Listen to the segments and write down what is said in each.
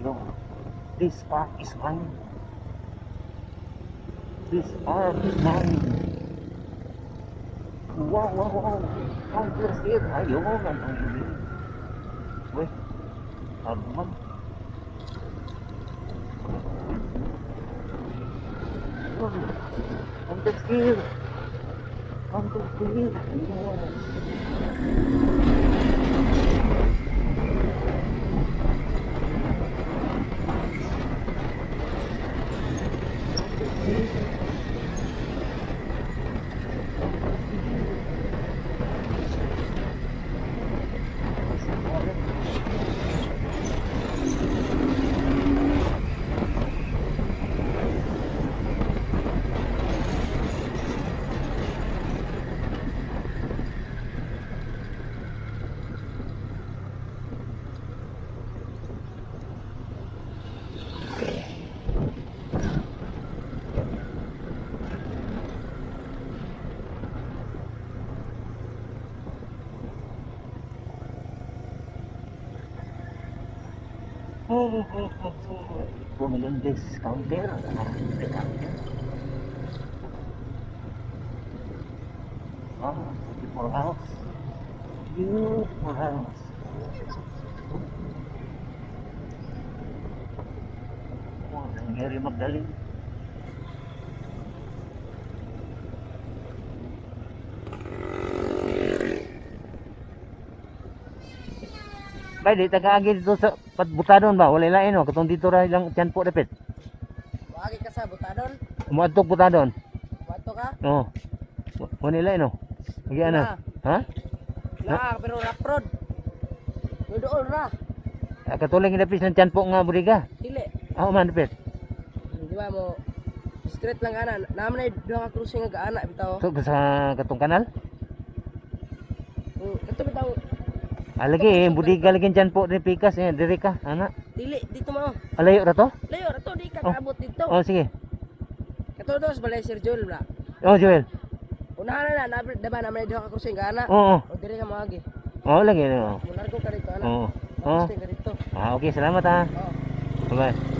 Yung this part is mine. This part is mine. Wow, wow, wow. Counterfeit. Ayaw mo nga nang hindi. Weh, sabi mo. Counterfeit. Counterfeit. Yes. Bumili ng discounter. Discounter. Oh, beautiful house. Beautiful house. Oh, nangyari magdaling. Bay, di taga-agi dito sa patbutadon ba? Wala lain no? Katong dito ra lang tiyan po dapit. Wagi ka sa butadon. Umuadtok butadon. Wato ka. Oo. Wala lain no? Lagi ano? Ha? Na, pero raprod. Doon ra. Ah, Katulang inapis ng tiyan po nga budiga. Dili. Ako man dapit. Di ba mo straight lang ana. Naman ay duha ka cruising nga ana bitaw. So, sa katong kanal? Ah, lagi eh, budiga lagi tiyan po ni Pikas eh, diri ka, ana. Dili dito mo. Alayo ra to? Layo ra to di ka Oh. kaabot dito. Oh, sige. Kato dos balay Sir Joel bla. Oh, Joel. Unahan na na, diba naman duha ka nga ana. Oo. O diri ka mo agi. Oh, lagi no. Mulargo ka dito ana. Oo. Oo. Ka dito. Ah, okay, salamat ha. Oo. Bye-bye.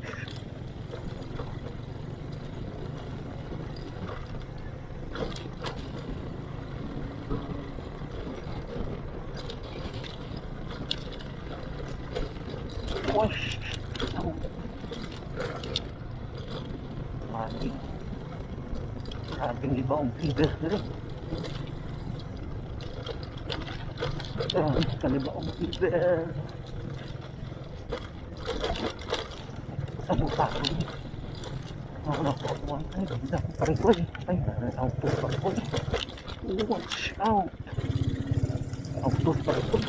aqui. Ah, tem de bom, tem de Kan det vara lite... bom, Kalau kau buang kan bisa pergi aí, Ayah, auto pergi. Watch out. Auto pergi.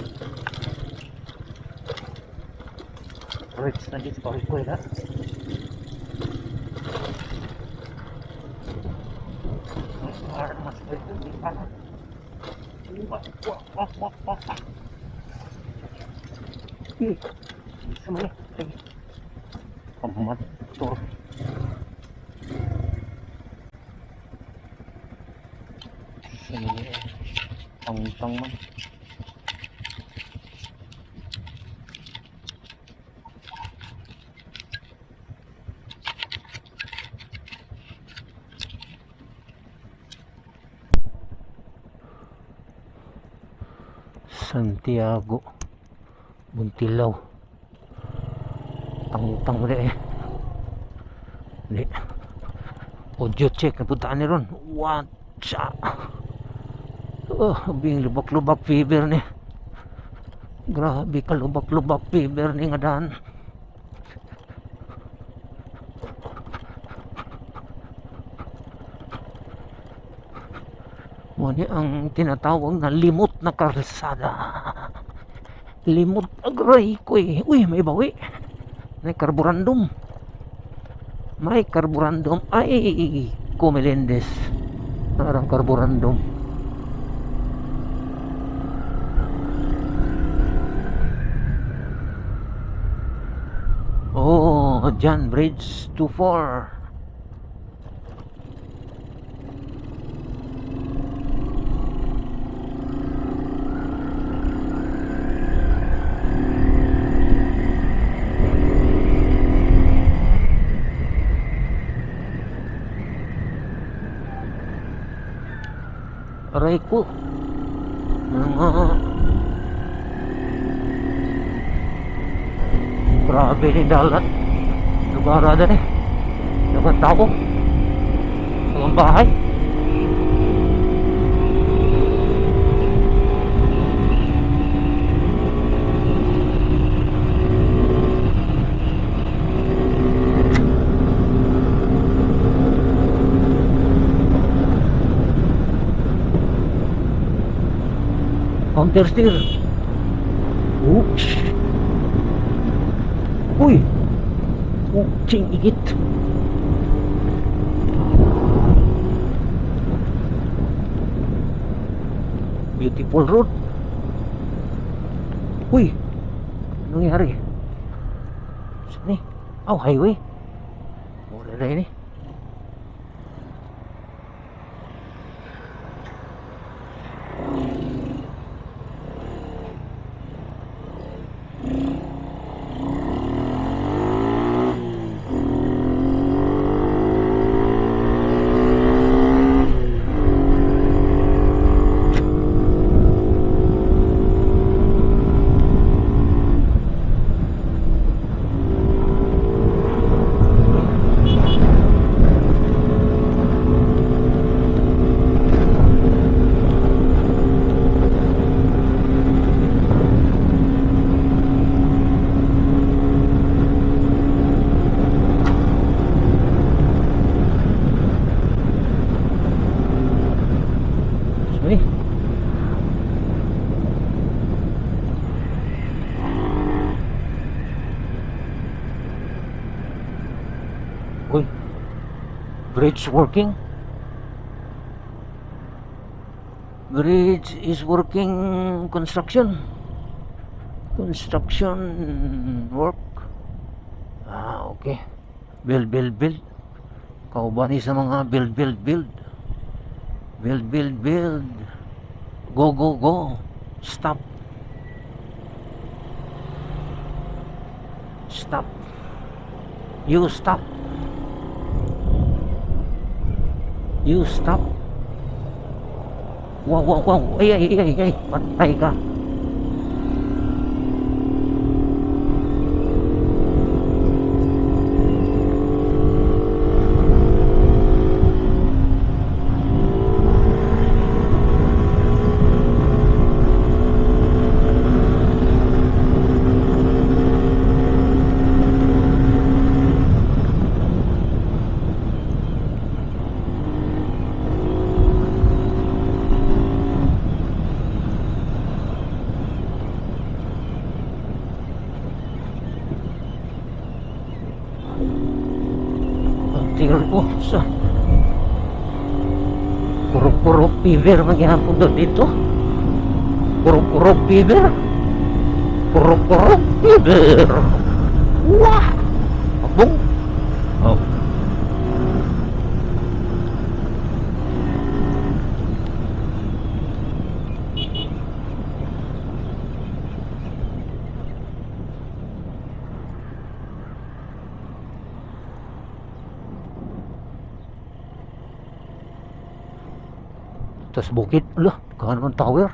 Right, bem separuh kau dah. Ih, bisa mana? Lagi. Pemat, cor. Ini, tong-tong mana? Santiago Buntilaw. Tangutang mo eh. Hindi. Audio check Napuntaan ni ron. Watcha. Oh, bing lubak-lubak fever ni. Grabe ka lubak-lubak fever ni nga daan Muli ang tinatawag na limot na kalsada. Limot agray ko eh. Uy, may bawi. May karburandum. May karburandum. Ay, kumilindes. Parang karburandum. Oh, John Bridge 24. ikut Berapa ni dalat Juga ada ni Jangan tahu? Selamat baik. Counter steer. Oops. Uy. Kucing igit. Beautiful road. Uy. Ano nangyari? Saan ni? Oh, highway. Mura na yun Bridge working. Bridge is working construction. Construction work. Ah, okay. Build, build, build. Kauban sa mga build, build, build. Build, build, build. Go, go, go. Stop. Stop. You stop. You stop. Wow, wow, wow. Ay, ay, ay, ay. Patay ka. Fever ko sa puro-puro fever maghihapon daw dito puro-puro fever puro-puro fever wah Tapos bukid, ala, kahan man tower.